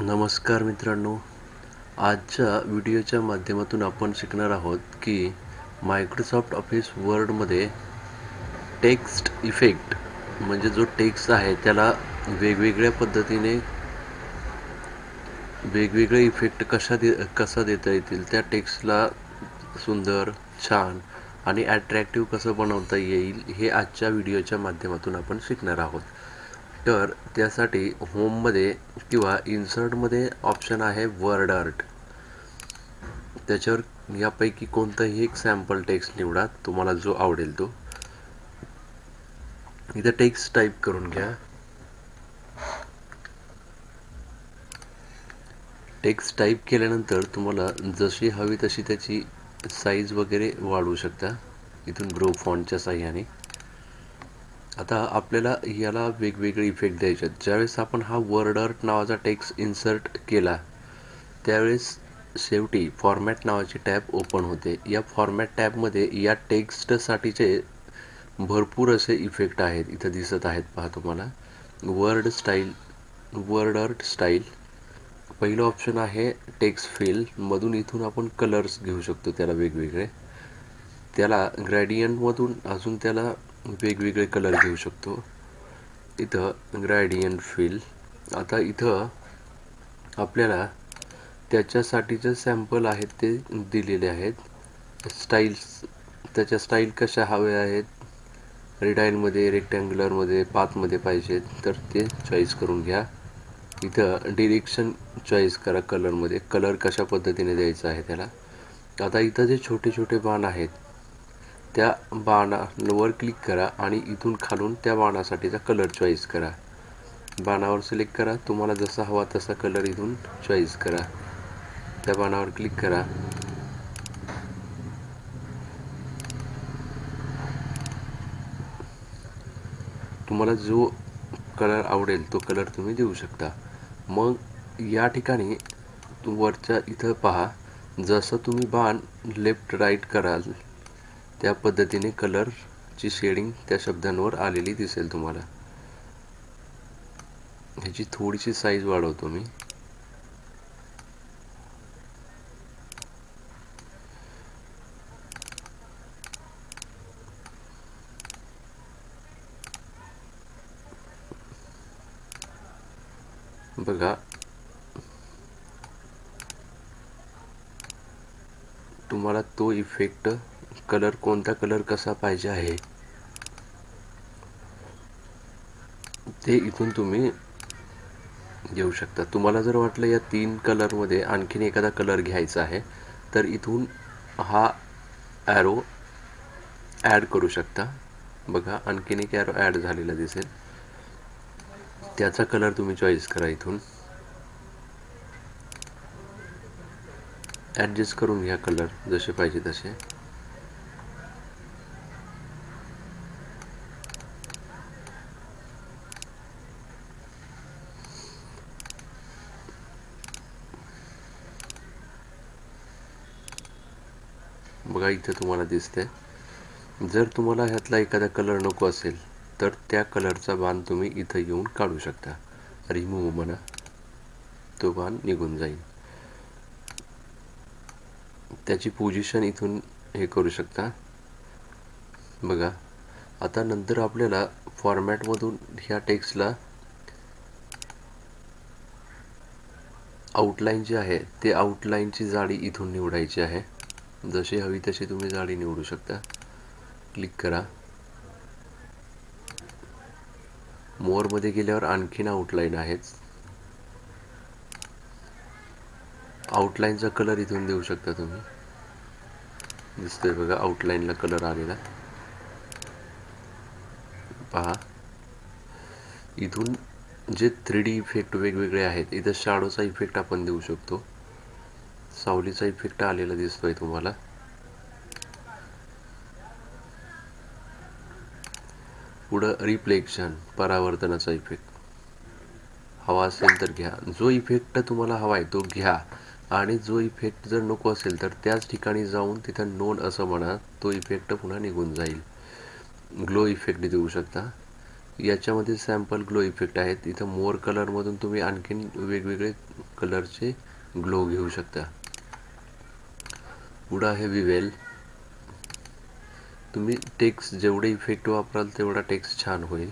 नमस्कार मित्रांनो आजच्या व्हिडिओच्या माध्यमातून आपण शिकणार आहोत की मायक्रोसॉफ्ट ऑफिस वर्डमध्ये टेक्स्ट इफेक्ट म्हणजे जो टेक्स्ट आहे त्याला वेगवेगळ्या पद्धतीने वेगवेगळे इफेक्ट कशा दे कसा देता येतील त्या टेक्स्टला सुंदर छान आणि ॲट्रॅक्टिव्ह कसं बनवता येईल हे आजच्या व्हिडिओच्या माध्यमातून आपण शिकणार आहोत. तर त्यासाठी होममध्ये किंवा इन्सर्टमध्ये ऑप्शन आहे वर्ड आर्ट त्याच्यावर यापैकी कोणताही एक सॅम्पल टेक्स्ट निवडा तुम्हाला जो आवडेल तो. इथं टेक्स्ट टाईप करून घ्या. टेक्स्ट टाईप केल्यानंतर तुम्हाला जशी हवी तशी त्याची साईज वगैरे वाढवू शकता. इथून ग्रो फॉन्टच्या साह्याने. आता आपल्याला याला वेगवेगळे इफेक्ट द्यायचे आहेत. ज्यावेळेस आपण हा वर्ड आर्ट नावाचा टेक्स्ट इन्सर्ट केला त्यावेळेस शेवटी फॉर्मॅट नावाची टॅब ओपन होते. या फॉर्मॅट टॅबमध्ये या टेक्स्टसाठीचे भरपूर असे इफेक्ट आहेत इथं दिसत आहेत पहा तुम्हाला. Word style word art style पहिलं ऑप्शन आहे टेक्स्ट फिल मधून इथून आपण कलर्स घेऊ शकतो त्याला वेगवेगळे. त्याला ग्रॅडियंटमधून अजून त्याला वेगवेगळे कलर घेऊ शकतो. इथं ग्रॅडियन फिल आता इथं आपल्याला त्याच्यासाठीचे सॅम्पल आहेत ते दिलेले आहेत. स्टाईल्स त्याच्या स्टाईल कशा हव्या आहेत? रिडाईलमध्ये रेक्टँग्युलरमध्ये पाथमध्ये पाहिजेत तर ते चॉईस करून घ्या. इथं डिरेक्शन चॉईस करा कलरमध्ये कलर कशा पद्धतीने द्यायचा आहे त्याला? आता इथं जे छोटे छोटे बाण आहेत त्या बाणावर क्लिक करा आणि इथून खालून त्या बाणासाठीचा कलर चॉईस करा. बाणावर सिलेक्ट करा. तुम्हाला जसा हवा तसा कलर इथून चॉईस करा. त्या बाणावर क्लिक करा. तुम्हाला जो कलर आवडेल तो कलर तुम्ही देऊ शकता. मग या ठिकाणी वरच्या इथं पहा. जसं तुम्ही बाण लेफ्ट राईट कराल त्या पद्धतीने कलरची शेडिंग त्या शब्दांवर आलेली दिसेल तुम्हाला. ह्याची थोडीशी साईज वाढवतो मी. बघा. तुम्हाला तो इफेक्ट कलर कोणता कलर कसा पाहिजे आहे? ते इथून तुम्ही घेऊ शकता. तुम्हाला जर वाटलं या तीन कलरमध्ये आणखीन एखादा कलर घ्यायचा आहे तर इथून हा ॲरो ॲड करू शकता. बघा आणखीन एक ॲरो ॲड झालेला दिसेल. त्याचा कलर तुम्ही चॉईस करा इथून. ॲडजस्ट करून घ्या कलर जसे पाहिजे तसे. बघा इथे तुम्हाला दिसते जर तुम्हाला ह्यातला एखादा कलर नको असेल तर त्या कलरचा बाण तुम्ही इथं येऊन काढू शकता. रिमूव्ह म्हणा. तो बाण निघून जाईल. त्याची पोझिशन इथून हे करू शकता. बघा आता नंतर आपल्याला फॉर्मॅटमधून ह्या टेक्स्टला आउटलाईन जे आहे ते आउटलाईनची जाडी इथून निवडायची आहे. जशी हवी तशी तुम्ही जाडी निवडू शकता. क्लिक करा. मोरमध्ये गेल्यावर आणखीन आउटलाईन आहेच. आउटलाईनचा कलर इथून देऊ शकता तुम्ही. दिसतोय बघा आउटलाईनला कलर आलेला. पहा. इथून जे थ्री डी इफेक्ट वेगवेगळे आहेत इथं शाडोचा इफेक्ट आपण देऊ शकतो. सावलीचा इफेक्ट आलेला दिसतोय तुम्हाला. पुढं रिफ्लेक्शन परावर्तनाचा इफेक्ट हवा असेल तर घ्या. जो इफेक्ट तुम्हाला हवा आहे तो घ्या. आणि जो इफेक्ट जर नको असेल तर त्याच ठिकाणी जाऊन तिथं नोंद असं म्हणा तो इफेक्ट पुन्हा निघून जाईल. ग्लो इफेक्ट देऊ शकता. याच्यामध्ये सॅम्पल ग्लो इफेक्ट आहेत. इथं मोर कलरमधून तुम्ही आणखीन वेगवेगळे कलरचे ग्लो घेऊ शकता. पुढं आहे विवेल. तुम्ही टेक्स्ट जेवढे इफेक्ट वापराल तेवढा टेक्स्ट छान होईल.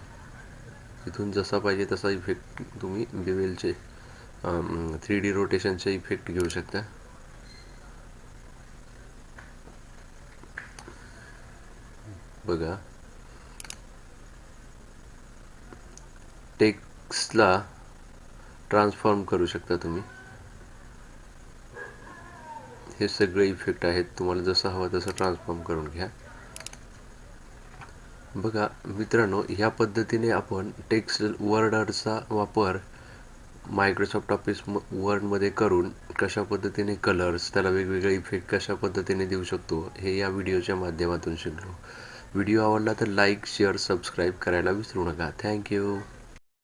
इथून जसा पाहिजे तसा इफेक्ट तुम्ही विवेलचे थ्री डी रोटेशनचे इफेक्ट घेऊ शकता. बघा. टेक्स्टला ट्रान्सफॉर्म करू शकता तुम्ही. हे सगळे इफेक्ट आहेत. तुम्हाला जसं हवं तसं ट्रान्सफॉर्म करून घ्या. बघा मित्रांनो ह्या पद्धतीने आपण टेक्स्ट वर्डरचा वापर मायक्रोसॉफ्ट ऑफिस वर्डमध्ये करून कशा पद्धतीने कलर्स त्याला वेगवेगळे इफेक्ट कशा पद्धतीने देऊ शकतो हे या व्हिडिओच्या माध्यमातून शिकलो. व्हिडिओ आवडला तर लाईक शेअर सबस्क्राईब करायला विसरू नका. थँक्यू